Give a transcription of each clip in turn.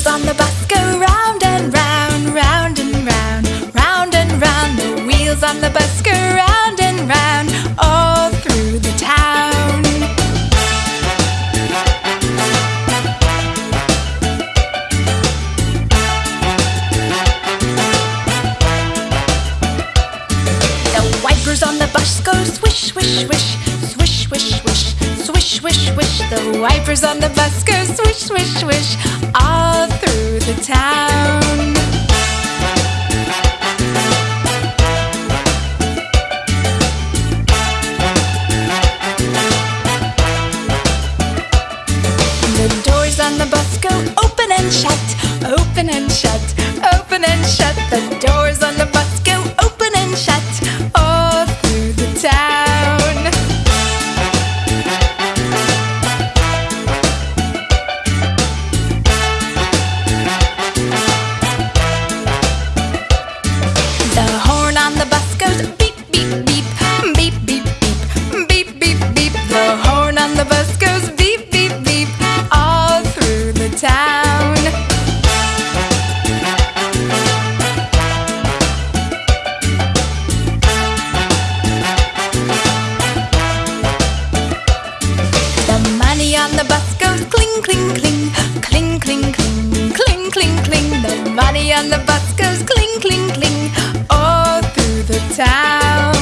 wheels on the bus go round and round, round and round, round and round. The wheels on the bus go round and round all through the town. The wipers on the bus go swish, swish, swish, swish, swish, swish, swish, swish, swish. The wipers on the bus go swish, swish, swish town. The doors on the bus go open and shut, open and shut, open and shut. The doors on the the bus goes cling, cling, cling, cling, cling, cling, cling, cling, cling. The money on the bus goes cling, cling, cling, all through the town.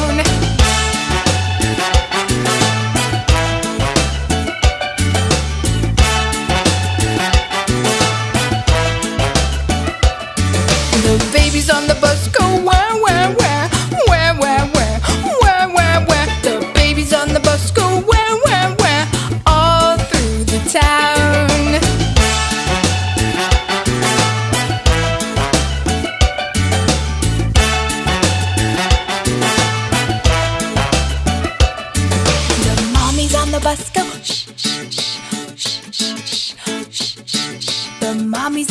The babies on the bus go where,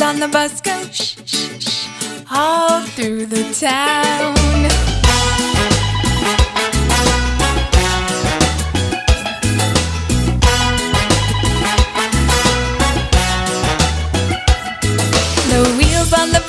on the bus go shh, shh, shh, all through the town. The wheels on the